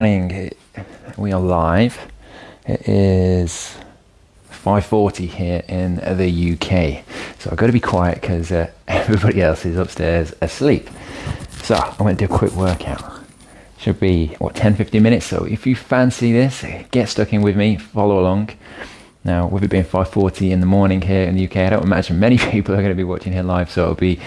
morning. We are live. It is 5:40 here in the UK. So I've got to be quiet because uh, everybody else is upstairs asleep. So I'm going to do a quick workout. Should be what 10-15 minutes. So if you fancy this, get stuck in with me. Follow along. Now, with it being 5:40 in the morning here in the UK, I don't imagine many people are going to be watching here live. So it'll be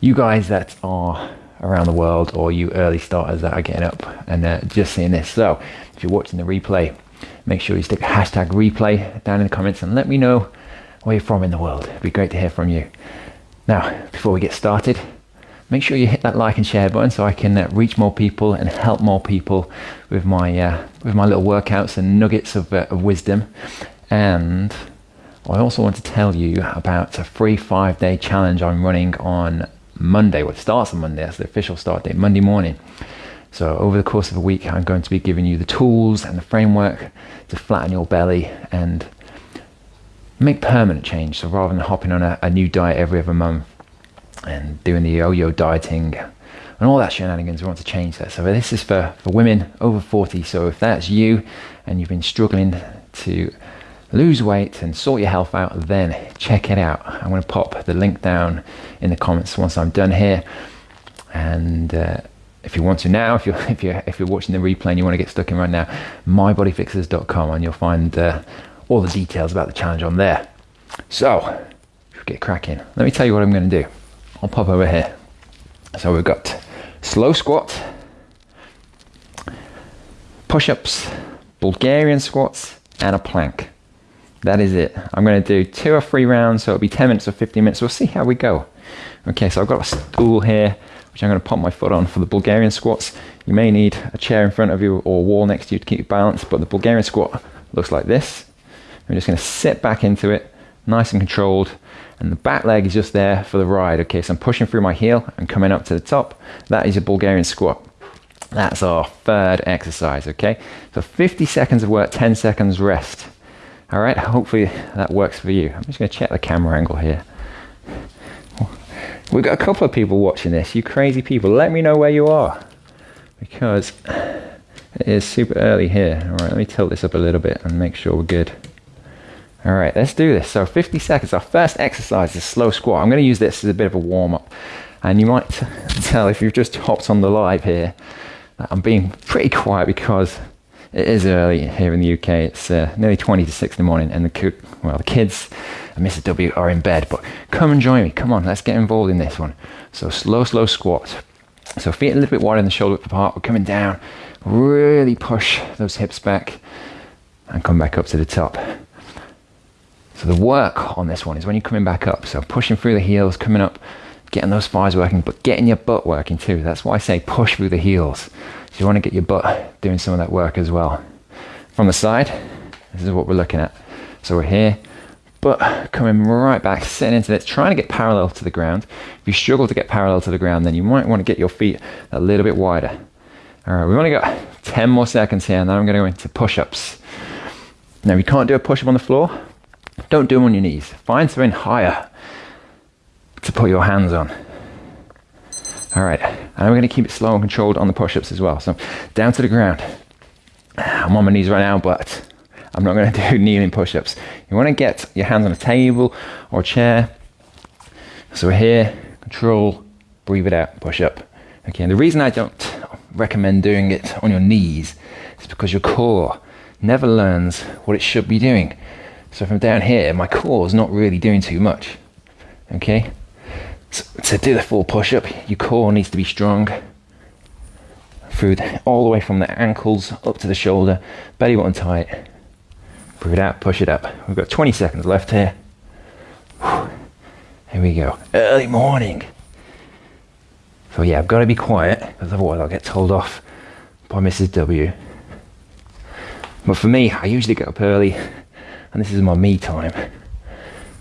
you guys that are around the world or you early starters that are getting up and uh, just seeing this. So if you're watching the replay, make sure you stick hashtag replay down in the comments and let me know where you're from in the world. It'd be great to hear from you. Now, before we get started, make sure you hit that like and share button so I can uh, reach more people and help more people with my uh, with my little workouts and nuggets of, uh, of wisdom. And I also want to tell you about a free five day challenge I'm running on Monday. It starts on Monday. That's the official start date, Monday morning. So over the course of a week, I'm going to be giving you the tools and the framework to flatten your belly and make permanent change. So rather than hopping on a, a new diet every other month and doing the yo-yo dieting and all that shenanigans, we want to change that. So this is for, for women over 40. So if that's you and you've been struggling to lose weight and sort your health out, then check it out. I'm going to pop the link down in the comments once I'm done here. And uh, if you want to now, if you're if you're if you're watching the replay and you want to get stuck in right now, mybodyfixers.com and you'll find uh, all the details about the challenge on there. So get cracking. Let me tell you what I'm going to do. I'll pop over here. So we've got slow squat, push-ups, Bulgarian squats, and a plank. That is it. I'm going to do two or three rounds, so it'll be 10 minutes or 15 minutes. We'll see how we go. Okay, so I've got a stool here, which I'm going to pop my foot on for the Bulgarian squats. You may need a chair in front of you or a wall next to you to keep you balanced, but the Bulgarian squat looks like this. I'm just going to sit back into it, nice and controlled, and the back leg is just there for the ride. Okay, so I'm pushing through my heel and coming up to the top. That is a Bulgarian squat. That's our third exercise, okay? So 50 seconds of work, 10 seconds rest. All right, hopefully that works for you. I'm just going to check the camera angle here. We've got a couple of people watching this. You crazy people, let me know where you are because it is super early here. All right, let me tilt this up a little bit and make sure we're good. All right, let's do this. So 50 seconds. Our first exercise is slow squat. I'm going to use this as a bit of a warm up. And you might tell if you've just hopped on the live here I'm being pretty quiet because it is early here in the UK. It's uh, nearly 20 to 6 in the morning, and the well, the kids and Mrs. W are in bed. But come and join me. Come on, let's get involved in this one. So slow, slow squat. So feet a little bit wider than the shoulder width apart. We're coming down. Really push those hips back and come back up to the top. So the work on this one is when you're coming back up. So pushing through the heels, coming up, getting those thighs working, but getting your butt working too. That's why I say push through the heels. So you want to get your butt doing some of that work as well. From the side, this is what we're looking at. So we're here, but coming right back, sitting into this, trying to get parallel to the ground. If you struggle to get parallel to the ground, then you might want to get your feet a little bit wider. All right, we've only got 10 more seconds here, and then I'm going to go into push-ups. Now, you can't do a push-up on the floor, don't do them on your knees. Find something higher to put your hands on. All right, and I'm going to keep it slow and controlled on the push-ups as well. So down to the ground. I'm on my knees right now, but I'm not going to do kneeling push-ups. You want to get your hands on a table or a chair. So we're here, control, breathe it out, push up. Okay, and the reason I don't recommend doing it on your knees is because your core never learns what it should be doing. So from down here, my core is not really doing too much. Okay, to do the full push-up, your core needs to be strong. Through the, all the way from the ankles up to the shoulder, belly button tight. Breathe it out, push it up. We've got 20 seconds left here. Here we go. Early morning. So yeah, I've got to be quiet because otherwise I'll get told off by Mrs. W. But for me, I usually get up early and this is my me time.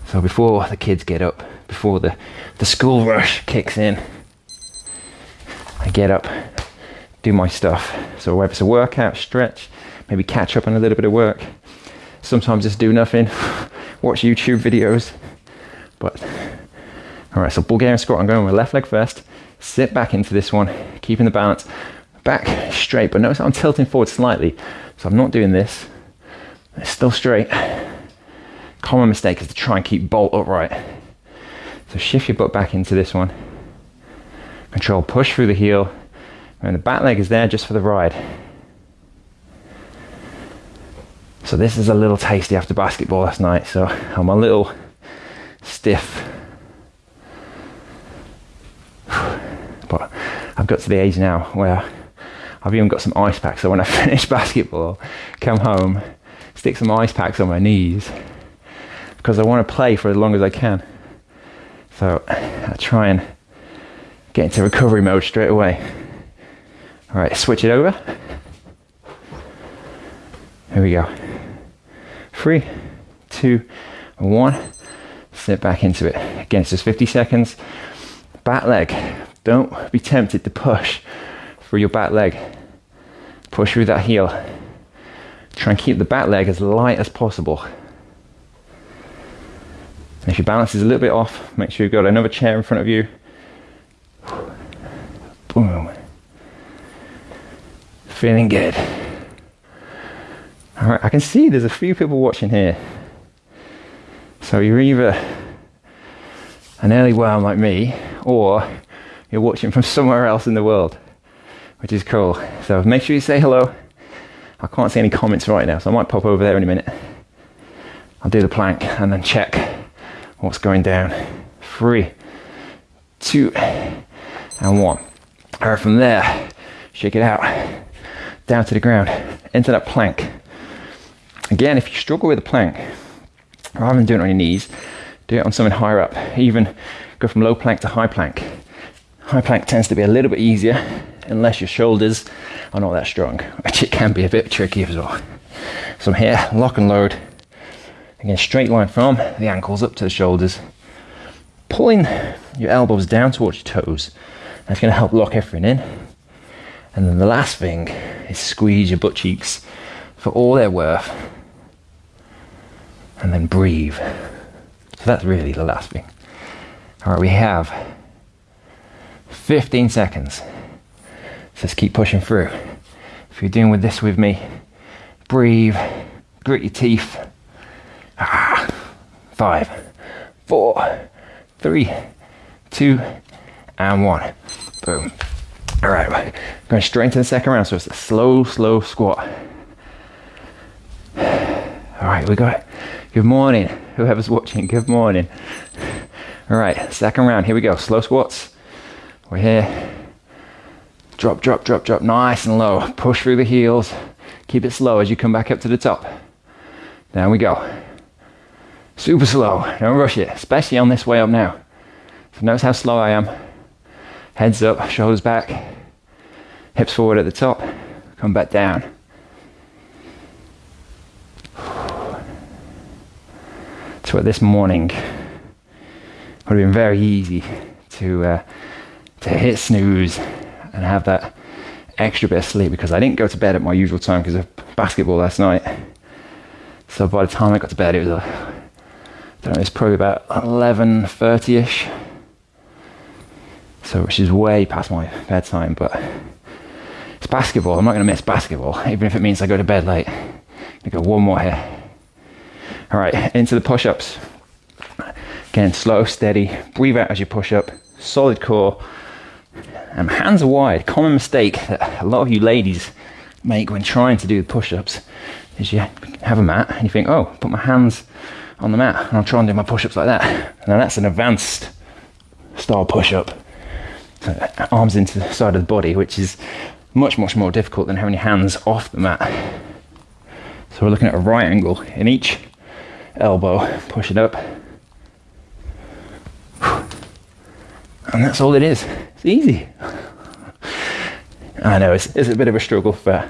So before the kids get up, before the, the school rush kicks in, I get up, do my stuff. So whether it's a workout, stretch, maybe catch up on a little bit of work, sometimes just do nothing, watch YouTube videos. But all right, so Bulgarian squat, I'm going with left leg first, sit back into this one, keeping the balance, back straight, but notice I'm tilting forward slightly. So I'm not doing this. It's still straight. Common mistake is to try and keep bolt upright. So shift your butt back into this one. Control, push through the heel. And the back leg is there just for the ride. So this is a little tasty after basketball last night. So I'm a little stiff. But I've got to the age now where I've even got some ice packs. So when I finish basketball, come home, stick some ice packs on my knees because I want to play for as long as I can. So I try and get into recovery mode straight away. All right, switch it over. Here we go. Three, two, one. Slip back into it. Again, it's just 50 seconds. Back leg. Don't be tempted to push through your back leg. Push through that heel. Try and keep the back leg as light as possible. And if your balance is a little bit off, make sure you've got another chair in front of you. Boom. Feeling good. All right, I can see there's a few people watching here. So you're either an early worm like me, or you're watching from somewhere else in the world, which is cool. So make sure you say hello. I can't see any comments right now, so I might pop over there in a minute. I'll do the plank and then check what's going down. Three, two, and one. All right, from there, shake it out, down to the ground, into that plank. Again, if you struggle with the plank, rather than doing it on your knees, do it on something higher up. Even go from low plank to high plank. High plank tends to be a little bit easier unless your shoulders are not that strong, which it can be a bit tricky as well. So I'm here, lock and load. Again, straight line from the ankles up to the shoulders. Pulling your elbows down towards your toes. That's going to help lock everything in. And then the last thing is squeeze your butt cheeks for all they're worth and then breathe. So that's really the last thing. All right, we have 15 seconds. So let's keep pushing through. If you're doing with this with me, breathe, grit your teeth. Five, four, three, two, and one. Boom. All right, going straight into the second round. So it's a slow, slow squat. All right, we got it. Good morning, whoever's watching. Good morning. All right, second round. Here we go. Slow squats. We're here. Drop, drop, drop, drop. Nice and low. Push through the heels. Keep it slow as you come back up to the top. Down we go. Super slow. Don't rush it, especially on this way up now. So notice how slow I am. Heads up, shoulders back, hips forward at the top. Come back down. So this morning would have been very easy to uh, to hit snooze and have that extra bit of sleep because I didn't go to bed at my usual time because of basketball last night. So by the time I got to bed, it was don't know, it's probably about eleven thirty ish. So which is way past my bedtime, but it's basketball. I'm not going to miss basketball, even if it means I go to bed late. I go one more here. All right, into the push ups. Again, slow, steady. Breathe out as you push up. Solid core. And hands are wide. Common mistake that a lot of you ladies make when trying to do the push ups is you have a mat and you think, oh, put my hands on the mat and I'll try and do my push ups like that. Now that's an advanced style push up. So uh, arms into the side of the body, which is much, much more difficult than having your hands off the mat. So we're looking at a right angle in each elbow, push it up. And that's all it is. It's easy. I know it's, it's a bit of a struggle for,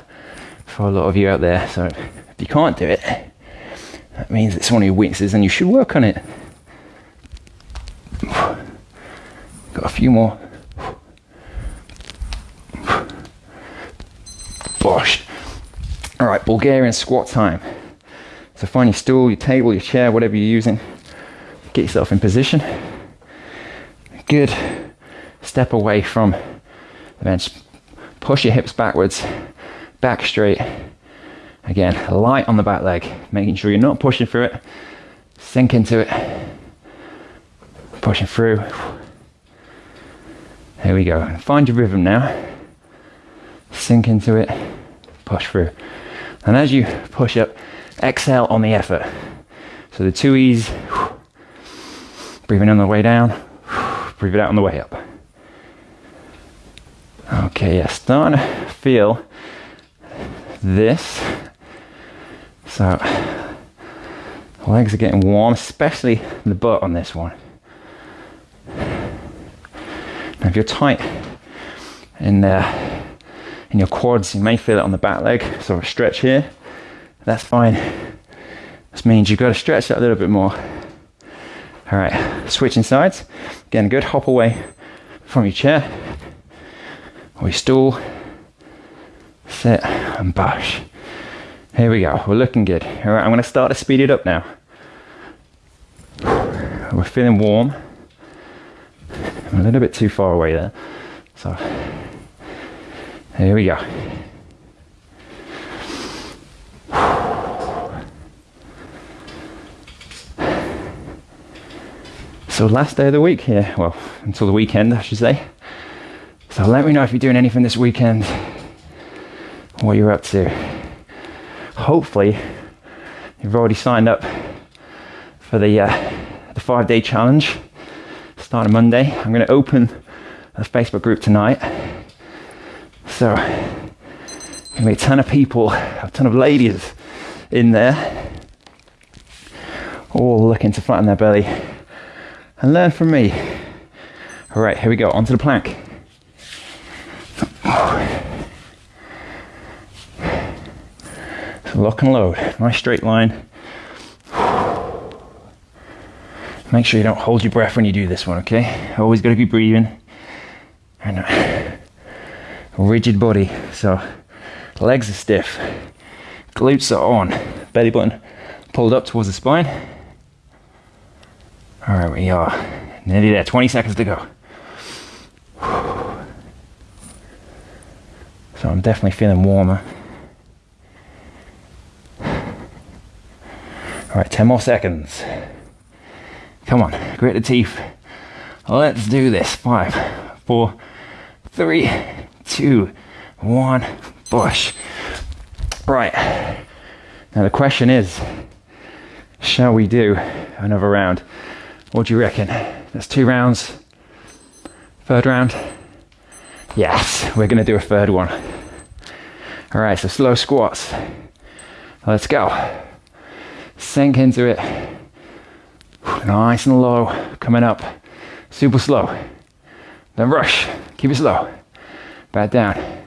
for a lot of you out there. So if you can't do it, that means it's one of your weaknesses and you should work on it. Got a few more. Bosh. All right, Bulgarian squat time. So find your stool, your table, your chair, whatever you're using. Get yourself in position. Good. Step away from the bench. Push your hips backwards, back straight. Again, light on the back leg, making sure you're not pushing through it. Sink into it. Pushing through. There we go. Find your rhythm now. Sink into it. Push through. And as you push up, exhale on the effort. So the two E's, breathing on the way down, breathe it out on the way up. Okay, yeah, starting to feel this. So, legs are getting warm, especially the butt on this one. Now, if you're tight in uh, in your quads, you may feel it on the back leg. So, a stretch here, that's fine. This means you've got to stretch that a little bit more. All right, switching sides. Again, good hop away from your chair or your stool. Sit and bash. Here we go. We're looking good. All right, I'm going to start to speed it up now. We're feeling warm. I'm a little bit too far away there. So, here we go. So last day of the week here, well, until the weekend, I should say. So let me know if you're doing anything this weekend, what you're up to. Hopefully, you've already signed up for the uh, the five day challenge starting Monday. I'm going to open a Facebook group tonight. So, going to be a ton of people, a ton of ladies in there, all looking to flatten their belly and learn from me. All right, here we go, onto the plank. Lock and load, nice straight line. Make sure you don't hold your breath when you do this one, okay? Always got to be breathing. And a rigid body, so legs are stiff, glutes are on, belly button pulled up towards the spine. All right, we are nearly there. 20 seconds to go. So I'm definitely feeling warmer. Right, 10 more seconds. Come on, grit the teeth. Let's do this. Five, four, three, two, one, push. Right. Now the question is, shall we do another round? What do you reckon? That's two rounds. Third round? Yes, we're going to do a third one. All right, so slow squats. Let's go. Sink into it. Nice and low, coming up. Super slow. Then rush. Keep it slow. Back down.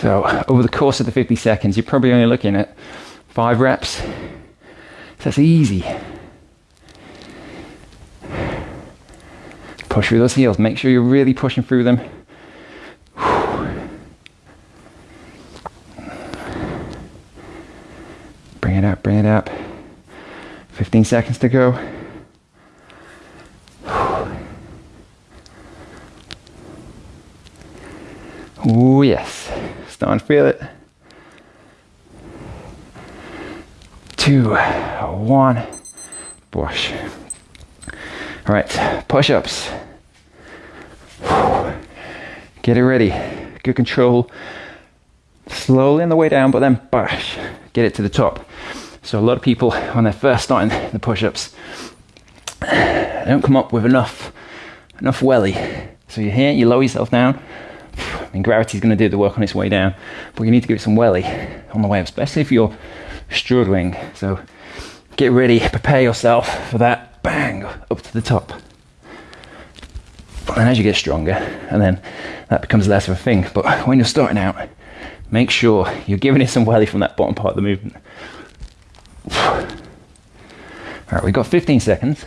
So, over the course of the 50 seconds, you're probably only looking at five reps so that's easy. Push through those heels. Make sure you're really pushing through them. Bring it up, bring it up. 15 seconds to go. Oh, yes. Starting to feel it. two, one, push. All right, push ups. Get it ready. Good control. Slowly on the way down, but then push. Get it to the top. So a lot of people, when they're first starting the push-ups, they don't come up with enough enough welly. So you're here, you lower yourself down. Mean, gravity's going to do the work on its way down, but you need to give it some welly on the way up, especially if you're struggling. So get ready, prepare yourself for that bang up to the top. And as you get stronger, and then that becomes less of a thing. But when you're starting out, make sure you're giving it some welly from that bottom part of the movement. All right, we've got 15 seconds.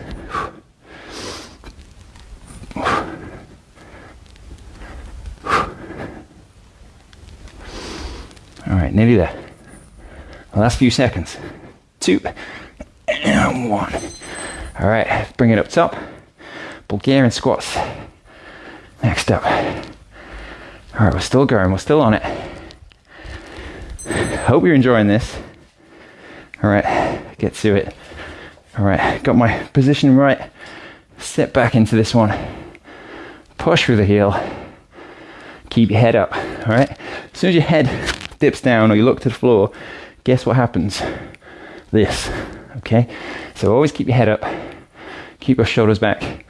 All right, nearly there. Last few seconds. Two and one. All right, bring it up top. Bulgarian squats. Next up. All right, we're still going, we're still on it. Hope you're enjoying this. All right, get to it. All right, got my position right. Step back into this one. Push through the heel. Keep your head up. All right. As soon as your head dips down or you look to the floor, guess what happens? This. Okay. So always keep your head up. Keep your shoulders back.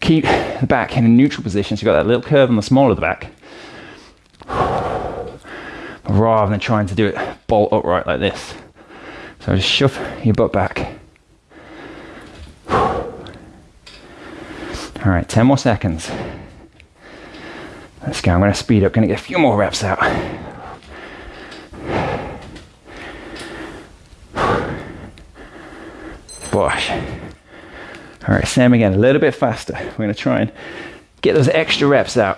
Keep the back in a neutral position. So you've got that little curve on the small of the back. Rather than trying to do it bolt upright like this. So just shove your butt back. All right, 10 more seconds. Let's go. I'm to speed up, to get a few more reps out. Bosh. All right, same again, a little bit faster. We're going to try and get those extra reps out.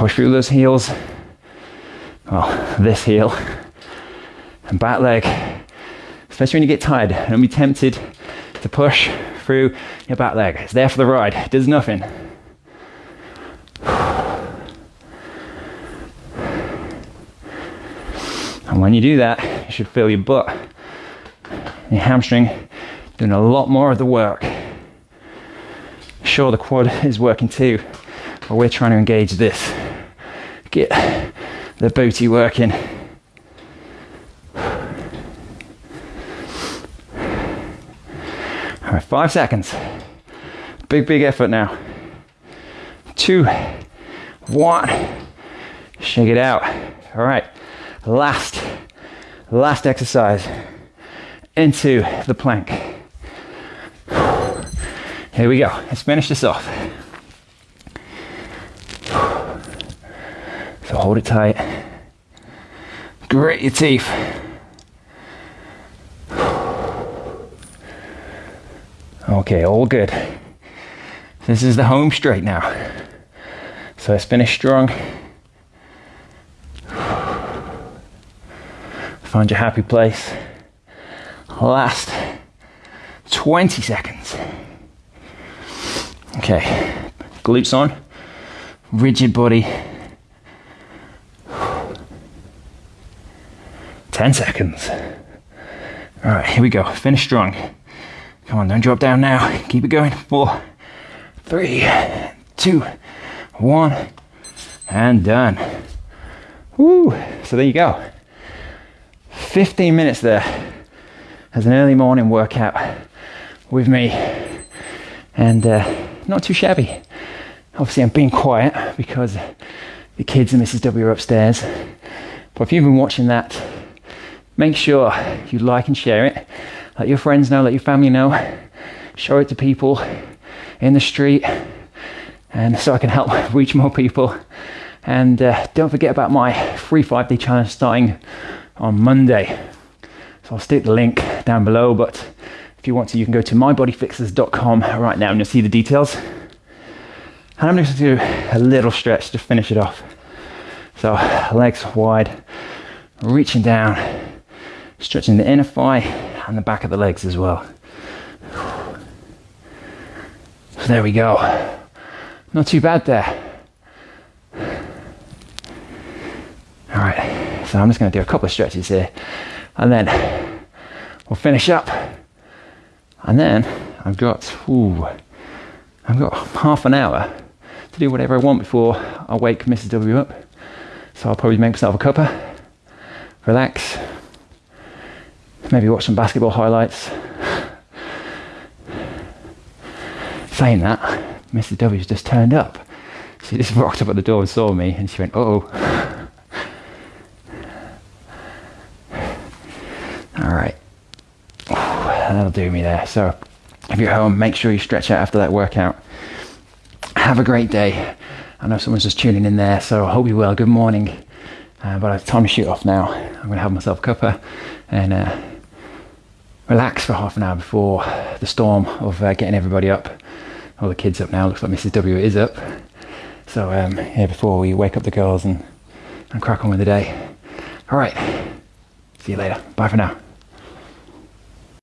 Push through those heels. Well, this heel and back leg. Especially when you get tired, don't be tempted to push through your back leg. It's there for the ride, it does nothing. And when you do that, you should feel your butt, your hamstring doing a lot more of the work. Sure, the quad is working too, but we're trying to engage this. Get the booty working. All right, five seconds. Big, big effort now. Two, one. Shake it out. All right, last, last exercise into the plank. Here we go. Let's finish this off. So hold it tight. Grit your teeth. Okay, all good. This is the home straight now. So let's finish strong. Find your happy place. Last 20 seconds. Okay, glutes on, rigid body. 10 seconds. All right, here we go. Finish strong. Come on, don't drop down now. Keep it going. Four, three, two, one, and done. Woo! So there you go. 15 minutes there as an early morning workout with me, and uh, not too shabby. Obviously, I'm being quiet because the kids and Mrs. W are upstairs. But if you've been watching that, make sure you like and share it let your friends know, let your family know, show it to people in the street, and so I can help reach more people. And uh, don't forget about my free five day challenge starting on Monday. So I'll stick the link down below, but if you want to, you can go to mybodyfixers.com right now and you'll see the details. And I'm just going to do a little stretch to finish it off. So legs wide, reaching down, stretching the inner thigh and the back of the legs as well. So there we go. Not too bad there. All right, so I'm just going to do a couple of stretches here and then we'll finish up. And then I've got, ooh, I've got half an hour to do whatever I want before I wake Mrs. W up. So I'll probably make myself a cuppa, relax, maybe watch some basketball highlights. Saying that, Mrs. W's just turned up. She just rocked up at the door and saw me and she went, oh. All right. That'll do me there. So if you're home, make sure you stretch out after that workout. Have a great day. I know someone's just tuning in there, so I hope you're well. Good morning. Uh, but it's time to shoot off now. I'm going to have myself a cuppa and uh, relax for half an hour before the storm of uh, getting everybody up. All the kids up now. Looks like Mrs. W is up. So um, yeah, before we wake up the girls and, and crack on with the day. All right. See you later. Bye for now.